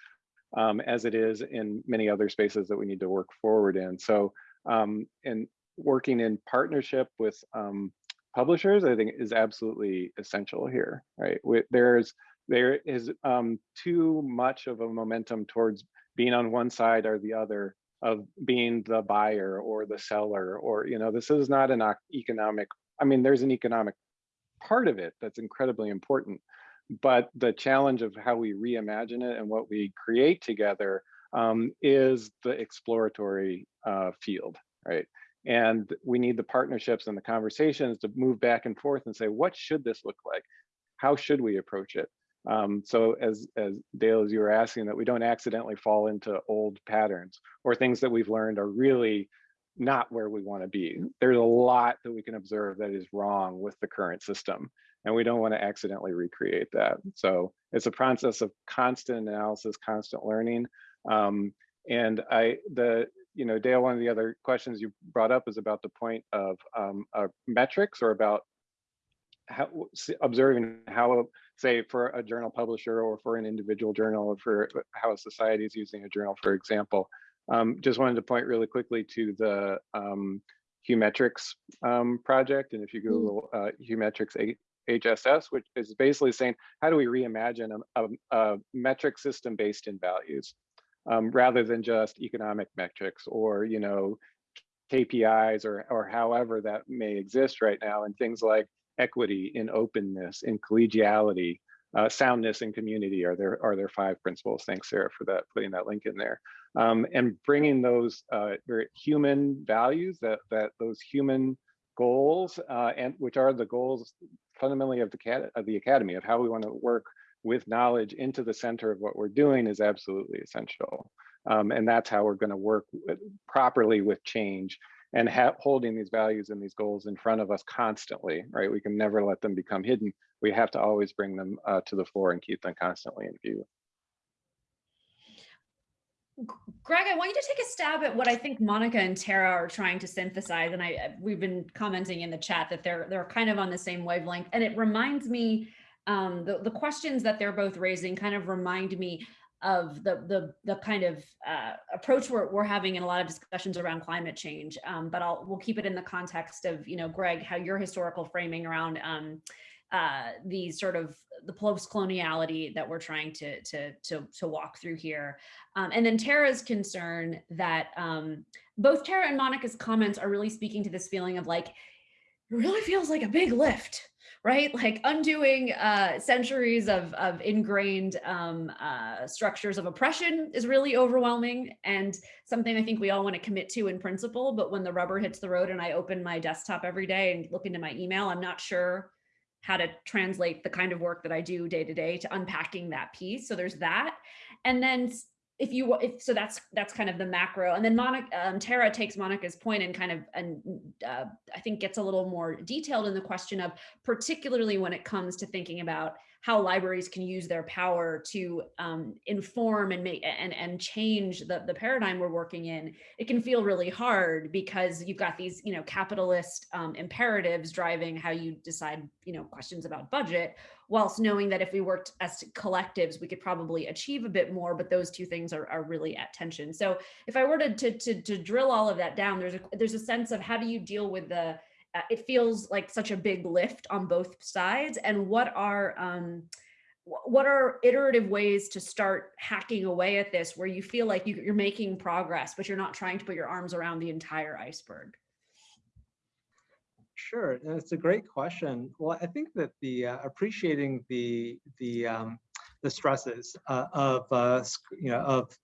um, as it is in many other spaces that we need to work forward in. So um, and working in partnership with um, publishers, I think is absolutely essential here, right? There's there is um, too much of a momentum towards being on one side or the other of being the buyer or the seller, or you know, this is not an economic. I mean, there's an economic part of it that's incredibly important, but the challenge of how we reimagine it and what we create together um, is the exploratory uh, field, right? And we need the partnerships and the conversations to move back and forth and say, what should this look like? How should we approach it? Um, so as, as Dale, as you were asking, that we don't accidentally fall into old patterns or things that we've learned are really not where we want to be. There's a lot that we can observe that is wrong with the current system, and we don't want to accidentally recreate that. So it's a process of constant analysis, constant learning. Um, and I, the you know, Dale, one of the other questions you brought up is about the point of um, uh, metrics or about how, observing how, say, for a journal publisher or for an individual journal or for how a society is using a journal, for example. Um, just wanted to point really quickly to the um, Humetrics um, project. And if you mm. Google uh, Humetrics HSS, which is basically saying, how do we reimagine a, a, a metric system based in values? Um, rather than just economic metrics or, you know, KPIs or, or however that may exist right now and things like equity in openness in collegiality uh, soundness and community are there are there five principles. Thanks, Sarah, for that putting that link in there. Um, and bringing those uh, very human values that that those human goals uh, and which are the goals fundamentally of the of the academy of how we want to work with knowledge into the center of what we're doing is absolutely essential. Um, and that's how we're going to work properly with change and have holding these values and these goals in front of us constantly, right? We can never let them become hidden. We have to always bring them uh, to the floor and keep them constantly in view. Greg, I want you to take a stab at what I think Monica and Tara are trying to synthesize. And I we've been commenting in the chat that they're they're kind of on the same wavelength. And it reminds me, um, the, the questions that they're both raising kind of remind me of the the the kind of uh, approach we're, we're having in a lot of discussions around climate change. Um, but I'll we'll keep it in the context of, you know, Greg, how your historical framing around um, uh, the sort of the post-coloniality that we're trying to, to, to, to walk through here. Um, and then Tara's concern that um, both Tara and Monica's comments are really speaking to this feeling of like, it really feels like a big lift, right? Like undoing uh, centuries of, of ingrained um, uh, structures of oppression is really overwhelming and something I think we all want to commit to in principle. But when the rubber hits the road and I open my desktop every day and look into my email, I'm not sure how to translate the kind of work that I do day to day to unpacking that piece. So there's that. And then if you if so that's that's kind of the macro and then monica um, tara takes monica's point and kind of and uh, i think gets a little more detailed in the question of particularly when it comes to thinking about how libraries can use their power to um, inform and make and and change the the paradigm we're working in it can feel really hard because you've got these you know capitalist um, imperatives driving how you decide you know questions about budget whilst knowing that if we worked as collectives, we could probably achieve a bit more, but those two things are, are really at tension. So if I were to, to, to, to drill all of that down, there's a, there's a sense of how do you deal with the, it feels like such a big lift on both sides and what are, um, what are iterative ways to start hacking away at this where you feel like you, you're making progress, but you're not trying to put your arms around the entire iceberg? Sure, that's a great question. Well, I think that the uh, appreciating the the um, the stresses uh, of uh, you know of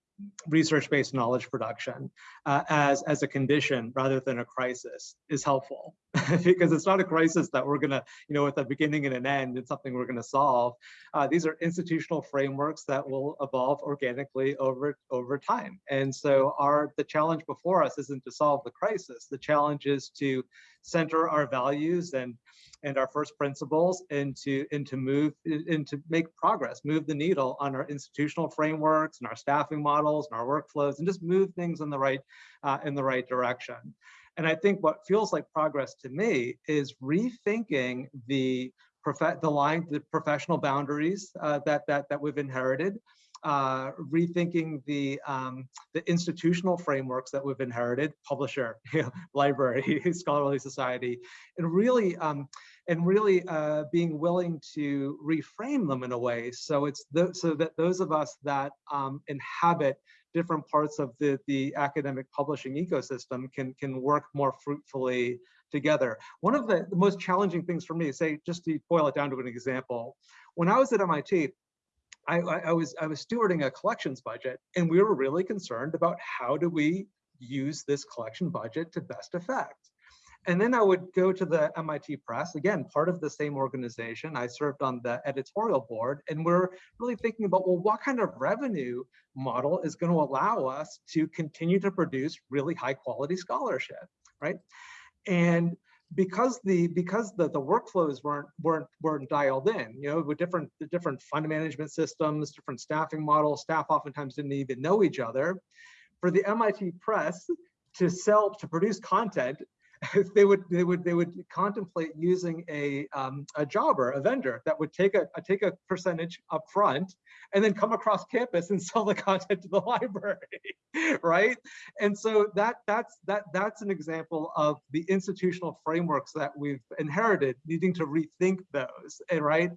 research-based knowledge production uh, as, as a condition rather than a crisis is helpful because it's not a crisis that we're gonna, you know, with a beginning and an end, it's something we're gonna solve. Uh, these are institutional frameworks that will evolve organically over, over time. And so our the challenge before us isn't to solve the crisis. The challenge is to center our values and and our first principles and to and to move and to make progress, move the needle on our institutional frameworks and our staffing models and our workflows, and just move things in the right uh, in the right direction. And I think what feels like progress to me is rethinking the the line, the professional boundaries uh, that that that we've inherited, uh, rethinking the um, the institutional frameworks that we've inherited, publisher, library, scholarly society, and really um, and really uh, being willing to reframe them in a way so it's so that those of us that um, inhabit different parts of the the academic publishing ecosystem can can work more fruitfully together. One of the, the most challenging things for me, say just to boil it down to an example, when I was at MIT, I, I, was I was stewarding a collections budget, and we were really concerned about how do we use this collection budget to best effect. And then I would go to the MIT Press, again, part of the same organization. I served on the editorial board, and we're really thinking about, well, what kind of revenue model is going to allow us to continue to produce really high quality scholarship, right? And because the because the, the workflows weren't weren't weren't dialed in you know with different the different fund management systems different staffing models staff oftentimes didn't even know each other for the mit press to sell to produce content they would they would they would contemplate using a um, a jobber, a vendor that would take a, a, take a percentage up front and then come across campus and sell the content to the library, right? And so that that's that that's an example of the institutional frameworks that we've inherited, needing to rethink those, and right.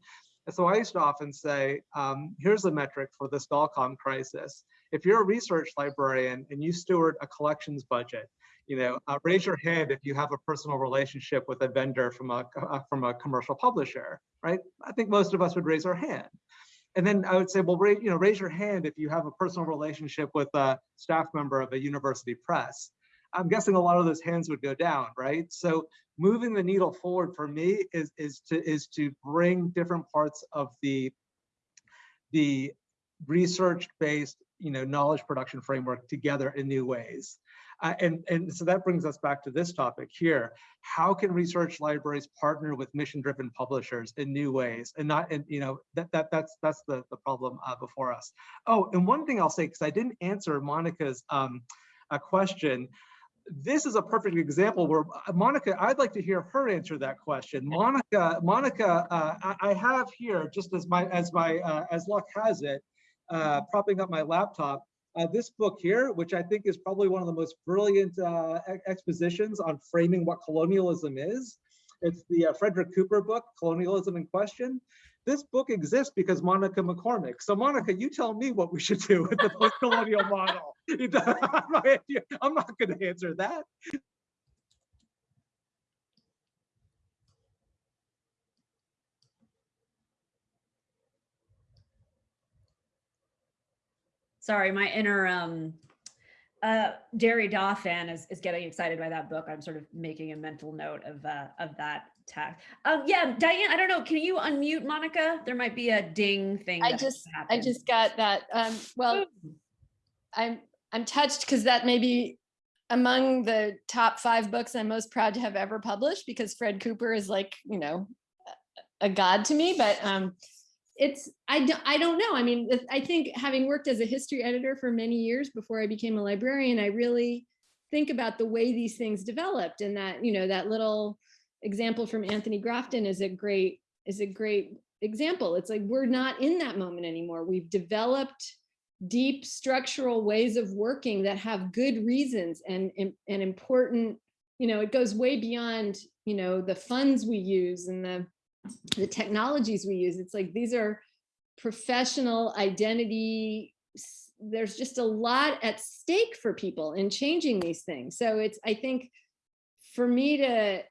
And so I used to often say, um, here's a metric for the ScholComm crisis. If you're a research librarian and you steward a collections budget, you know, uh, raise your hand if you have a personal relationship with a vendor from a uh, from a commercial publisher, right? I think most of us would raise our hand. And then I would say, well, raise, you know, raise your hand if you have a personal relationship with a staff member of a university press. I'm guessing a lot of those hands would go down, right? So moving the needle forward for me is is to is to bring different parts of the the research-based, you know, knowledge production framework together in new ways. Uh, and, and so that brings us back to this topic here. How can research libraries partner with mission-driven publishers in new ways and not, and you know, that, that that's that's the, the problem uh, before us. Oh, and one thing I'll say, because I didn't answer Monica's um, uh, question, this is a perfect example where uh, Monica, I'd like to hear her answer that question. Monica, Monica, uh, I, I have here just as my as my uh, as luck has it, uh, propping up my laptop. Uh, this book here, which I think is probably one of the most brilliant uh, expositions on framing what colonialism is. It's the uh, Frederick Cooper book, Colonialism in Question. This book exists because Monica McCormick. So Monica, you tell me what we should do with the post-colonial model. I'm not going to answer that. Sorry, my inner um uh Derrida fan is is getting excited by that book. I'm sort of making a mental note of uh of that text. Um yeah, Diane, I don't know. Can you unmute Monica? There might be a ding thing. I just, I just got that. Um, well, I'm, I'm touched because that may be among the top five books I'm most proud to have ever published because Fred Cooper is like, you know, a god to me, but um, it's, I don't, I don't know. I mean, I think having worked as a history editor for many years before I became a librarian, I really think about the way these things developed and that, you know, that little example from Anthony Grafton is a great, is a great example. It's like, we're not in that moment anymore. We've developed deep structural ways of working that have good reasons and, and, and important, you know, it goes way beyond, you know, the funds we use and the, the technologies we use. It's like, these are professional identity. There's just a lot at stake for people in changing these things. So it's, I think, for me to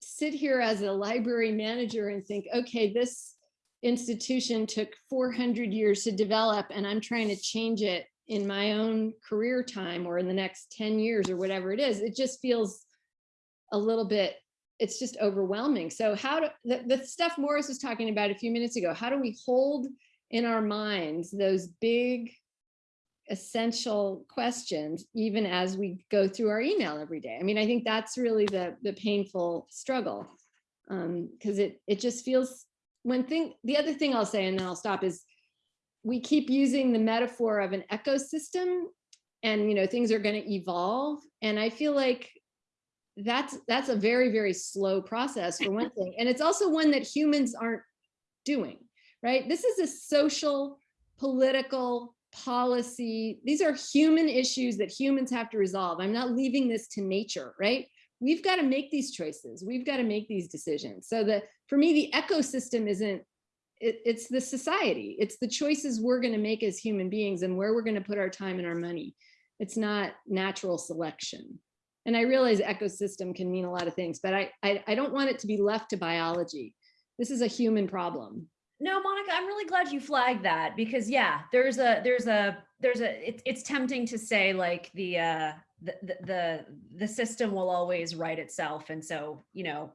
sit here as a library manager and think, okay, this institution took 400 years to develop and I'm trying to change it in my own career time or in the next 10 years or whatever it is, it just feels a little bit, it's just overwhelming. So how do, the, the stuff Maurice was talking about a few minutes ago, how do we hold in our minds those big essential questions even as we go through our email every day? I mean, I think that's really the, the painful struggle um because it it just feels one thing the other thing i'll say and then i'll stop is we keep using the metaphor of an ecosystem and you know things are going to evolve and i feel like that's that's a very very slow process for one thing and it's also one that humans aren't doing right this is a social political policy these are human issues that humans have to resolve i'm not leaving this to nature right we've got to make these choices. We've got to make these decisions. So that for me, the ecosystem isn't, it, it's the society. It's the choices we're going to make as human beings and where we're going to put our time and our money. It's not natural selection. And I realize ecosystem can mean a lot of things, but I, I, I don't want it to be left to biology. This is a human problem. No, Monica, I'm really glad you flagged that because yeah, there's a there's a there's a it's it's tempting to say like the uh the the the, system will always right itself and so, you know,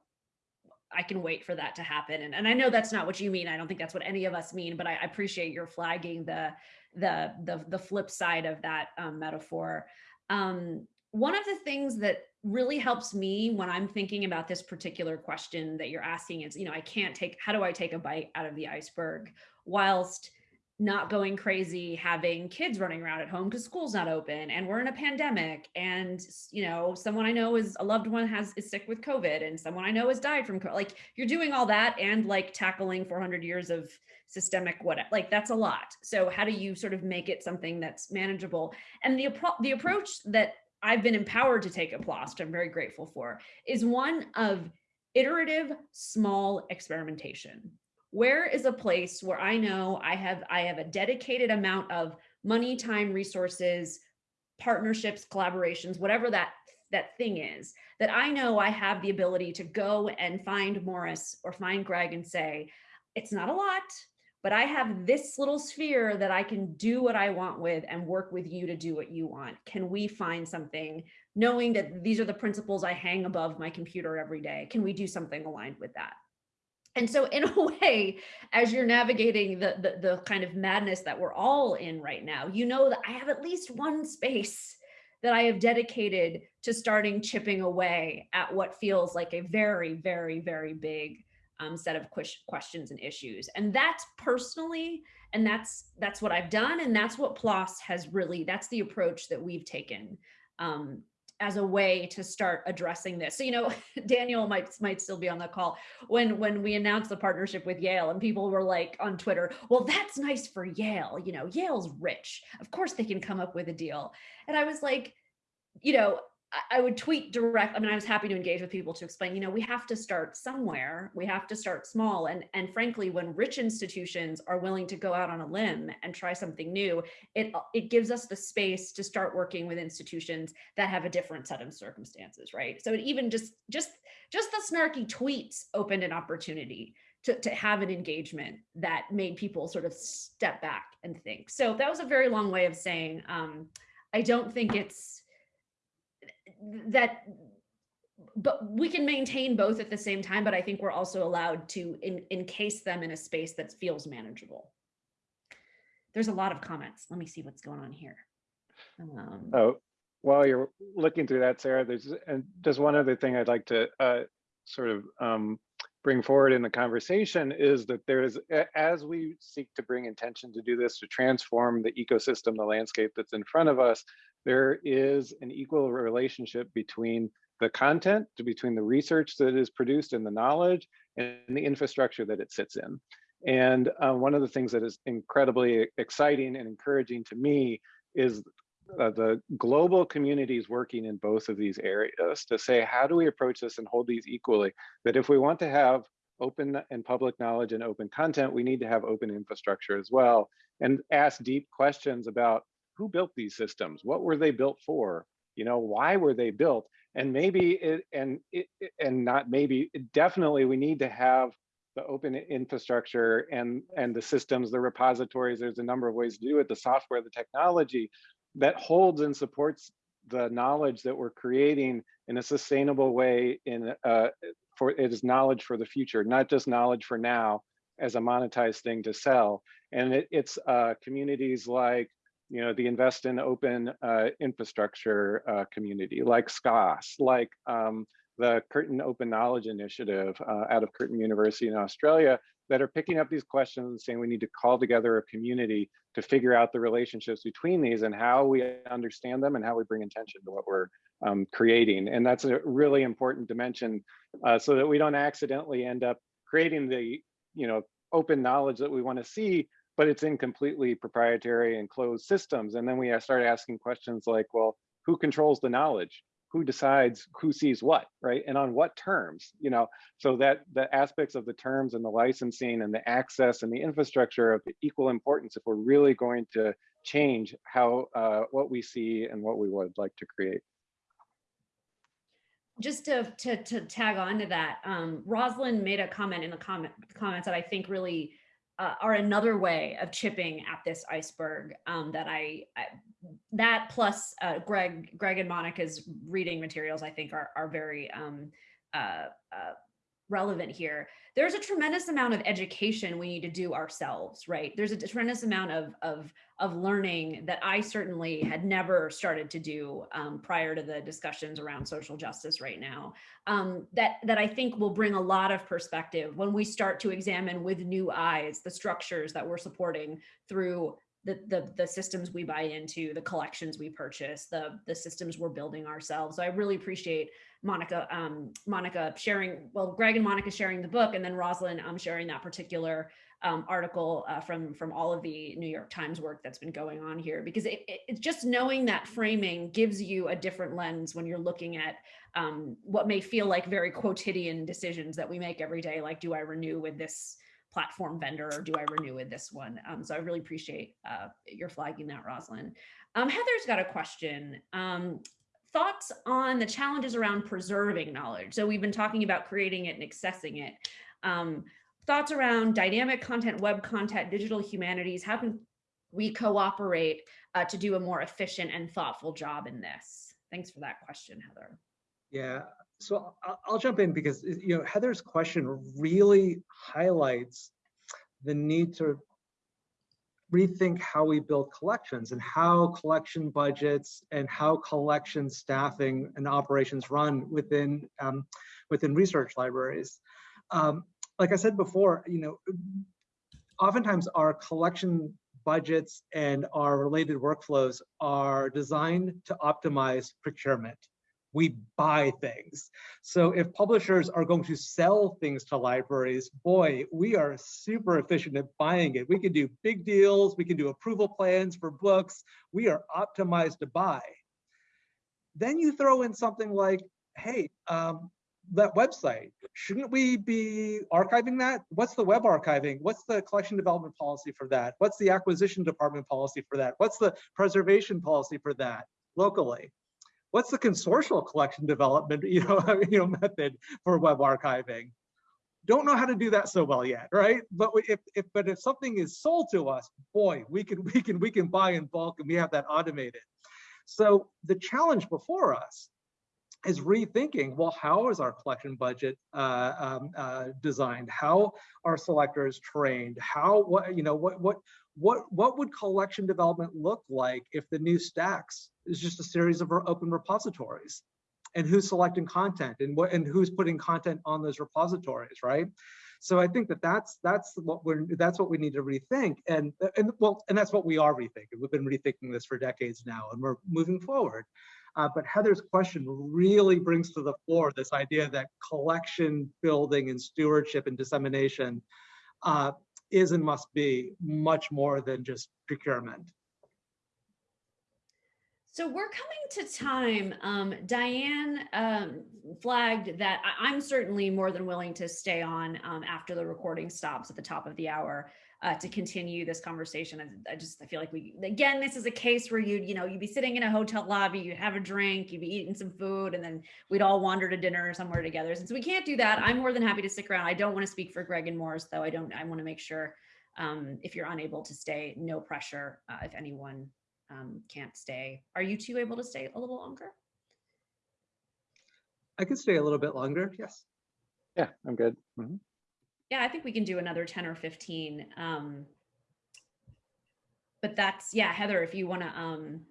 I can wait for that to happen. And, and I know that's not what you mean. I don't think that's what any of us mean, but I appreciate your flagging the the the the flip side of that um, metaphor. Um, one of the things that really helps me when I'm thinking about this particular question that you're asking is, you know, I can't take, how do I take a bite out of the iceberg whilst not going crazy, having kids running around at home because school's not open and we're in a pandemic and, you know, someone I know is a loved one has is sick with COVID and someone I know has died from COVID. Like you're doing all that and like tackling 400 years of systemic what like that's a lot. So how do you sort of make it something that's manageable? And the, the approach that I've been empowered to take at PLOS, I'm very grateful for, is one of iterative small experimentation. Where is a place where I know I have I have a dedicated amount of money, time, resources, partnerships, collaborations, whatever that that thing is that I know I have the ability to go and find Maurice or find Greg and say, it's not a lot, but I have this little sphere that I can do what I want with and work with you to do what you want. Can we find something knowing that these are the principles I hang above my computer every day? Can we do something aligned with that? And so in a way, as you're navigating the, the, the kind of madness that we're all in right now, you know that I have at least one space that I have dedicated to starting chipping away at what feels like a very, very, very big um, set of ques- questions and issues. And that's personally, and that's that's what I've done, and that's what PLOS has really. That's the approach that we've taken um, as a way to start addressing this. So you know, Daniel might might still be on the call when when we announced the partnership with Yale, and people were like on Twitter, "Well, that's nice for Yale. You know, Yale's rich. Of course they can come up with a deal." And I was like, you know, I would tweet direct. I mean, I was happy to engage with people to explain, you know, we have to start somewhere. We have to start small. And, and frankly, when rich institutions are willing to go out on a limb and try something new, it, it gives us the space to start working with institutions that have a different set of circumstances, right? So it even just, just, just the snarky tweets opened an opportunity to, to have an engagement that made people sort of step back and think. So that was a very long way of saying, um, I don't think it's, that but we can maintain both at the same time but i think we're also allowed to in, encase them in a space that feels manageable. There's a lot of comments. Let me see what's going on here. Um, Oh, while you're looking through that, Sarah, there's and just one other thing I'd like to uh, sort of um, bring forward in the conversation is that there's as we seek to bring intention to do this to transform the ecosystem, the landscape that's in front of us, there is an equal relationship between the content, between the research that is produced and the knowledge and the infrastructure that it sits in. And uh, one of the things that is incredibly exciting and encouraging to me is uh, the global communities working in both of these areas to say, how do we approach this and hold these equally? That if we want to have open and public knowledge and open content, we need to have open infrastructure as well and ask deep questions about who built these systems? What were they built for? You know, why were they built? And maybe it, and it, and not maybe, definitely we need to have the open infrastructure and and the systems, the repositories. There's a number of ways to do it. The software, the technology that holds and supports the knowledge that we're creating in a sustainable way. In uh, for it is knowledge for the future, not just knowledge for now as a monetized thing to sell. And it, it's uh, communities like you know, the invest in open uh, infrastructure uh, community like SCOSS, like um, the Curtin Open Knowledge Initiative uh, out of Curtin University in Australia that are picking up these questions and saying we need to call together a community to figure out the relationships between these and how we understand them and how we bring attention to what we're um, creating. And that's a really important dimension uh, so that we don't accidentally end up creating the, you know, open knowledge that we want to see but it's in completely proprietary and closed systems. And then we start asking questions like, well, who controls the knowledge? Who decides who sees what, right? And on what terms, you know, so that the aspects of the terms and the licensing and the access and the infrastructure of equal importance if we're really going to change how, uh, what we see and what we would like to create just to, to, to tag on to that, um, Rosalind made a comment in the comment comments that I think really uh, are another way of chipping at this iceberg um, that I, I, that plus uh, Greg Greg and Monica's reading materials I think are are very um, uh, uh relevant here. There's a tremendous amount of education we need to do ourselves, right? There's a tremendous amount of, of, of learning that I certainly had never started to do um, prior to the discussions around social justice right now. Um, that, that I think will bring a lot of perspective when we start to examine with new eyes the structures that we're supporting through the, the, the systems we buy into, the collections we purchase, the, the systems we're building ourselves. So I really appreciate Monica, um, Monica sharing, well, Greg and Monica sharing the book, and then Rosalind um, sharing that particular um, article uh, from from all of the New York Times work that's been going on here, because it, it, it's just knowing that framing gives you a different lens when you're looking at um, what may feel like very quotidian decisions that we make every day, like do I renew with this platform vendor or do I renew with this one? Um, so I really appreciate uh, your flagging that, Rosalind. Um, Heather's got a question. Um, thoughts on the challenges around preserving knowledge. So we've been talking about creating it and accessing it. Um, thoughts around dynamic content, web content, digital humanities. How can we cooperate uh, to do a more efficient and thoughtful job in this? Thanks for that question, Heather. Yeah, so I'll, jump in because you know Heather's question really highlights the need to rethink how we build collections and how collection budgets and how collection staffing and operations run within um, within research libraries. Um, like I said before, you know, oftentimes our collection budgets and our related workflows are designed to optimize procurement we buy things. So if publishers are going to sell things to libraries, boy, we are super efficient at buying it. We can do big deals, we can do approval plans for books. We are optimized to buy. Then you throw in something like, hey, um, that website, shouldn't we be archiving that? What's the web archiving? What's the collection development policy for that? What's the acquisition department policy for that? What's the preservation policy for that locally? What's the consortial collection development you know, you know method for web archiving? Don't know how to do that so well yet right? But if, if but if something is sold to us boy we can we can we can buy in bulk and we have that automated. So the challenge before us is rethinking well how is our collection budget uh, um, uh, designed? How are selectors trained? How what you know what what what what would collection development look like if the new stacks is just a series of open repositories? And who's selecting content and what and who's putting content on those repositories right? So i think that that's that's what we're that's what we need to rethink. And and well and that's what we are rethinking. We've been rethinking this for decades now and we're moving forward. Uh, but heather's question really brings to the fore this idea that collection building and stewardship and dissemination uh, is and must be much more than just procurement so we're coming to time. Um, Diane um, flagged that I- am certainly more than willing to stay on um, after the recording stops at the top of the hour uh, to continue this conversation. I, I, just I feel like we again this is a case where you'd you know you'd be sitting in a hotel lobby, you'd have a drink, you'd be eating some food, and then we'd all wander to dinner somewhere together. Since we can't do that, I'm more than happy to stick around. I don't want to speak for Greg and Maurice though. I don't. I want to make sure um, if you're unable to stay, no pressure. Uh, if anyone um, can't stay. Are you two able to stay a little longer? I could stay a little bit longer, yes. Yeah, I'm good. Mm -hmm. Yeah, I think we can do another 10 or 15. Um, but that's, yeah, Heather, if you want to um,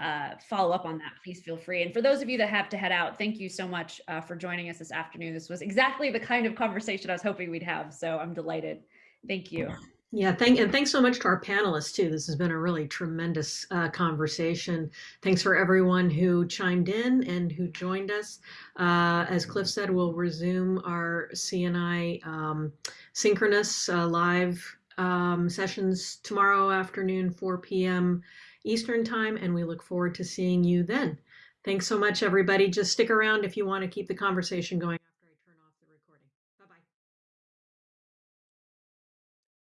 uh, follow up on that, please feel free. And for those of you that have to head out, thank you so much uh, for joining us this afternoon. This was exactly the kind of conversation I was hoping we'd have. So I'm delighted. Thank you. Yeah, thank and thanks so much to our panelists too. This has been a really tremendous uh, conversation. Thanks for everyone who chimed in and who joined us. Uh, as Cliff said, we'll resume our CNI um, synchronous uh, live um, sessions tomorrow afternoon, 4 p.m. Eastern time, and we look forward to seeing you then. Thanks so much, everybody. Just stick around if you want to keep the conversation going.